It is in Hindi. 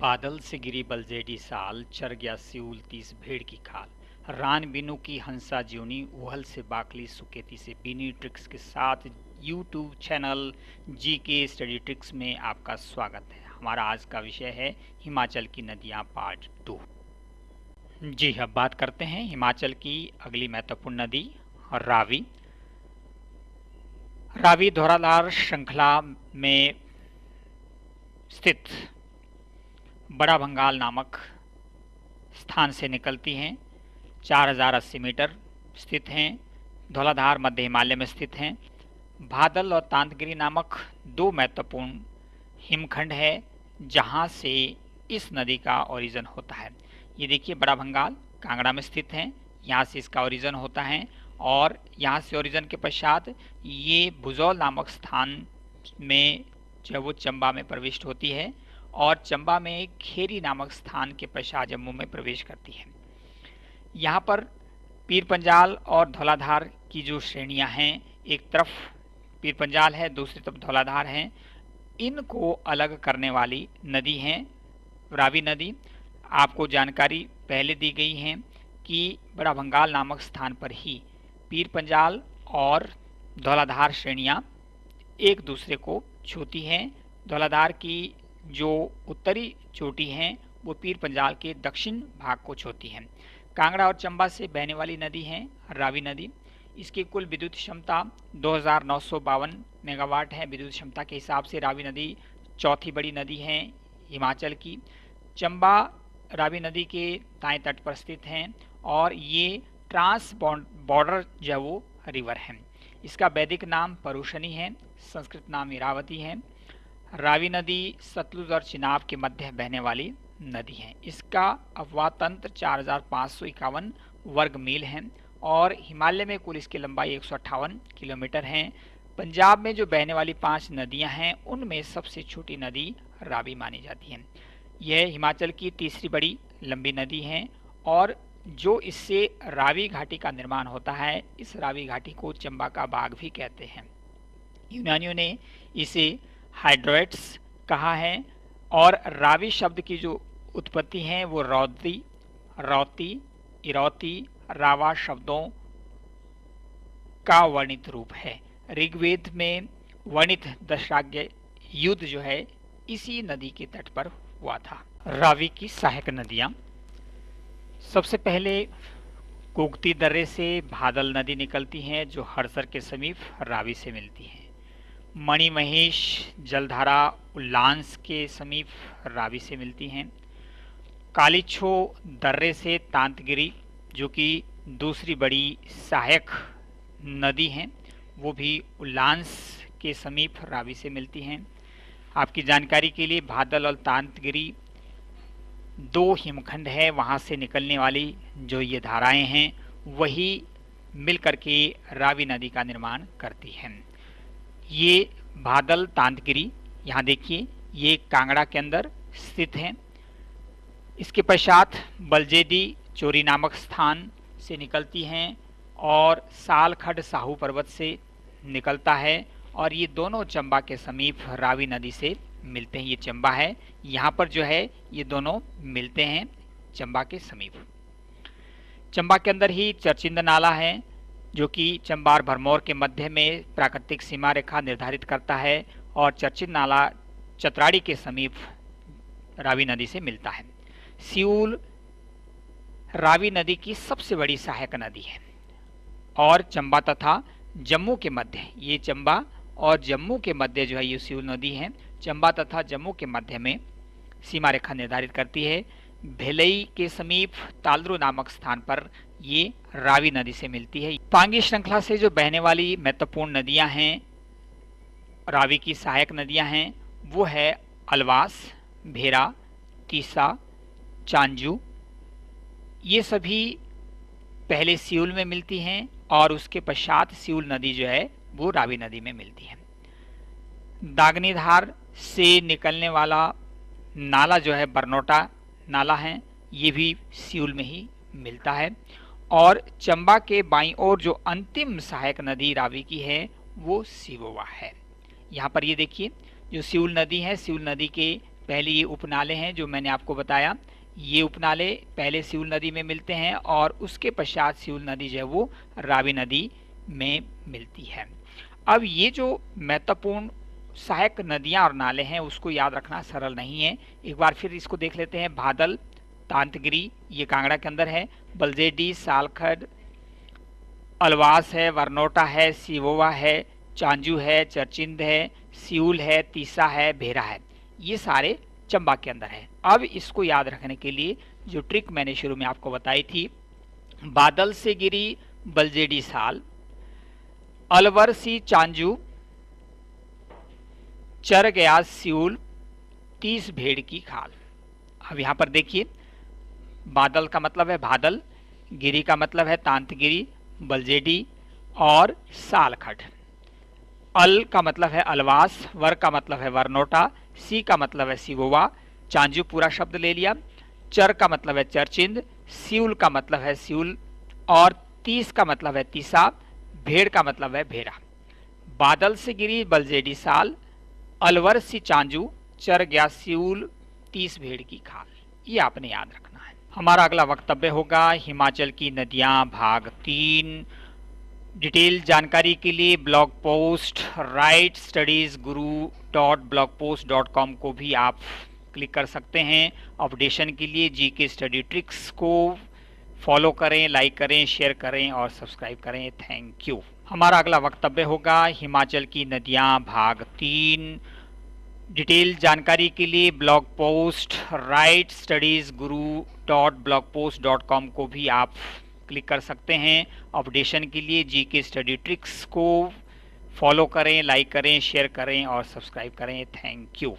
बादल से गिरी बलजेडी साल चर गया सिउल तीस भेड़ की खाल। रान बिनु की हंसा ज्योनी, उहल से बाकली सुकेती से बीनी ट्रिक्स के साथ यूट्यूब चैनल जी के स्टडी ट्रिक्स में आपका स्वागत है। हमारा आज का विषय है हिमाचल की नदियाँ पार्ट टू जी अब बात करते हैं हिमाचल की अगली महत्वपूर्ण नदी, रावी। रावी धौराधार श्रृंखला में स्थित बड़ा भंगाल नामक स्थान से निकलती हैं। चार हज़ार अस्सी मीटर स्थित हैं। धौलाधार मध्य हिमालय में स्थित हैं। भादल और तांतगिरी नामक दो महत्वपूर्ण हिमखंड है, जहाँ से इस नदी का ओरिजन होता है। ये देखिए, बड़ा भंगाल कांगड़ा में स्थित है। यहाँ से इसका ओरिजन होता है और यहाँ से ओरिजन के पश्चात ये भुजौल नामक स्थान में, जो वो चंबा में प्रविष्ट होती है। और चंबा में खेरी नामक स्थान के पश्चात जम्मू में प्रवेश करती है। यहाँ पर पीर पंजाल और धौलाधार की जो श्रेणियाँ हैं, एक तरफ़ पीर पंजाल है, दूसरी तरफ़ धौलाधार हैं। इनको अलग करने वाली नदी हैं, रावी नदी। आपको जानकारी पहले दी गई है कि बड़ा भंगाल नामक स्थान पर ही पीर पंजाल और धौलाधार श्रेणियाँ एक दूसरे को छूती हैं। धौलाधार की जो उत्तरी चोटी हैं, वो पीर पंजाल के दक्षिण भाग को छूती हैं। कांगड़ा और चंबा से बहने वाली नदी है, रावी नदी। इसकी कुल विद्युत क्षमता दो हज़ार नौ सौ बावन मेगावाट है। विद्युत क्षमता के हिसाब से रावी नदी चौथी बड़ी नदी है हिमाचल की। चंबा, रावी नदी के दाएँ तट पर स्थित हैं और ये ट्रांस बॉर्डर जो वो रिवर है। इसका वैदिक नाम परुषणी है, संस्कृत नाम इरावती है। रावी नदी सतलुज और चिनाब के मध्य बहने वाली नदी है। इसका अफवाह तंत्र चार हज़ार पाँच सौ इक्यावन वर्ग मील है और हिमालय में कुल इसकी लंबाई एक सौ अट्ठावन किलोमीटर है। पंजाब में जो बहने वाली पाँच नदियाँ हैं, उनमें सबसे छोटी नदी रावी मानी जाती है। यह हिमाचल की तीसरी बड़ी लंबी नदी है और जो इससे रावी घाटी का निर्माण होता है, इस रावी घाटी को चंबा का बाग भी कहते हैं। यूनानियों ने इसे हाइड्रोइट्स कहा है? और रावी शब्द की जो उत्पत्ति है, वो रौदी रौती, इरौती, रावा शब्दों का वर्णित रूप है। ऋग्वेद में वर्णित दशाग्य युद्ध जो है, इसी नदी के तट पर हुआ था। रावी की सहायक नदियाँ। सबसे पहले कुगती दर्रे से भादल नदी निकलती हैं, जो हरसर के समीप रावी से मिलती हैं। मणिमहेश जलधारा उल्लांस के समीप रावी से मिलती हैं। कालीछो दर्रे से तांतगिरी, जो कि दूसरी बड़ी सहायक नदी हैं, वो भी उल्लांस के समीप रावी से मिलती हैं। आपकी जानकारी के लिए भादल और तांतगिरी दो हिमखंड है, वहाँ से निकलने वाली जो ये धाराएँ हैं, वही मिलकर के रावी नदी का निर्माण करती हैं। ये बादल तांतगिरी, यहाँ देखिए, ये कांगड़ा के अंदर स्थित है। इसके पश्चात बलजेदी चोरी नामक स्थान से निकलती हैं और सालखड साहू पर्वत से निकलता है और ये दोनों चंबा के समीप रावी नदी से मिलते हैं। ये चंबा है, यहाँ पर जो है, ये दोनों मिलते हैं चंबा के समीप। चंबा के अंदर ही चरचिंद नाला है जो कि चंबार भरमौर के मध्य में प्राकृतिक सीमा रेखा निर्धारित करता है और चर्चित नाला चतराड़ी के समीप रावी नदी से मिलता है। सियूल रावी नदी की सबसे बड़ी सहायक नदी है और चंबा तथा जम्मू के मध्य ये चंबा और जम्मू के मध्य जो है ये सियूल नदी है। चंबा तथा जम्मू के मध्य में सीमा रेखा निर्धारित करती है। भेलई के समीप तालरू नामक स्थान पर ये रावी नदी से मिलती है। पांगी श्रृंखला से जो बहने वाली महत्वपूर्ण नदियाँ हैं, रावी की सहायक नदियाँ हैं, वो है अलवास, भेरा, तीसा, चांजू। ये सभी पहले सियूल में मिलती हैं और उसके पश्चात सियूल नदी जो है, वो रावी नदी में मिलती है। दागनीधार से निकलने वाला नाला जो है बरनोटा नाला है, ये भी सियूल में ही मिलता है। और चंबा के बाई ओर जो अंतिम सहायक नदी रावी की है, वो सिवोवा है। यहाँ पर ये देखिए, जो सिउल नदी है, सिउल नदी के पहले ये उपनाले हैं, जो मैंने आपको बताया। ये उपनाले पहले सिउल नदी में मिलते हैं और उसके पश्चात सिउल नदी जो है, वो रावी नदी में मिलती है। अब ये जो महत्वपूर्ण सहायक नदियाँ और नाले हैं, उसको याद रखना सरल नहीं है। एक बार फिर इसको देख लेते हैं। बादल, तांतगिरी, ये कांगड़ा के अंदर है। बलजेडी, सालखड, अलवास है, वरनोटा है, सिवोवा है, चांजू है, चरचिंद है, सियूल है, तीसा है, भेरा है। ये सारे चंबा के अंदर है। अब इसको याद रखने के लिए जो ट्रिक मैंने शुरू में आपको बताई थी, बादल से गिरी बलजेडी साल, अलवर सी चांजू चर गया सियूल तीस भेड़ की खाल। अब यहाँ पर देखिए, बादल का मतलब है बादल, गिरी का मतलब है तांतगिरी बलजेडी और सालखट। अल का मतलब है अलवास, वर का मतलब है वरनोटा, सी का मतलब है सिवोवा, चांजू पूरा शब्द ले लिया। चर का मतलब है चरचिंद, सिउल का मतलब है सिउल, और तीस का मतलब है तीसा, भेड़ का मतलब है भेड़ा। बादल से गिरी बलजेडी साल अलवर सी चांजू, चर गया सिउल तीस भेड़ की खाल। ये आपने याद रखना है। हमारा अगला वक्तव्य होगा, हिमाचल की नदियाँ, भाग तीन। डिटेल जानकारी के लिए blog post, right studies Guru dot blog post dot com को भी आप क्लिक कर सकते हैं। अपडेशन के लिए जी के स्टडी ट्रिक्स को फॉलो करें, लाइक करें, शेयर करें और सब्सक्राइब करें। Thank you. हमारा अगला वक्तव्य होगा, हिमाचल की नदियाँ, भाग तीन। डिटेल जानकारी के लिए blog post, right studies Guru dot blog post dot com को भी आप क्लिक कर सकते हैं। अपडेशन के लिए जी के स्टडी ट्रिक्स को फॉलो करें, लाइक करें, शेयर करें और सब्सक्राइब करें। Thank you.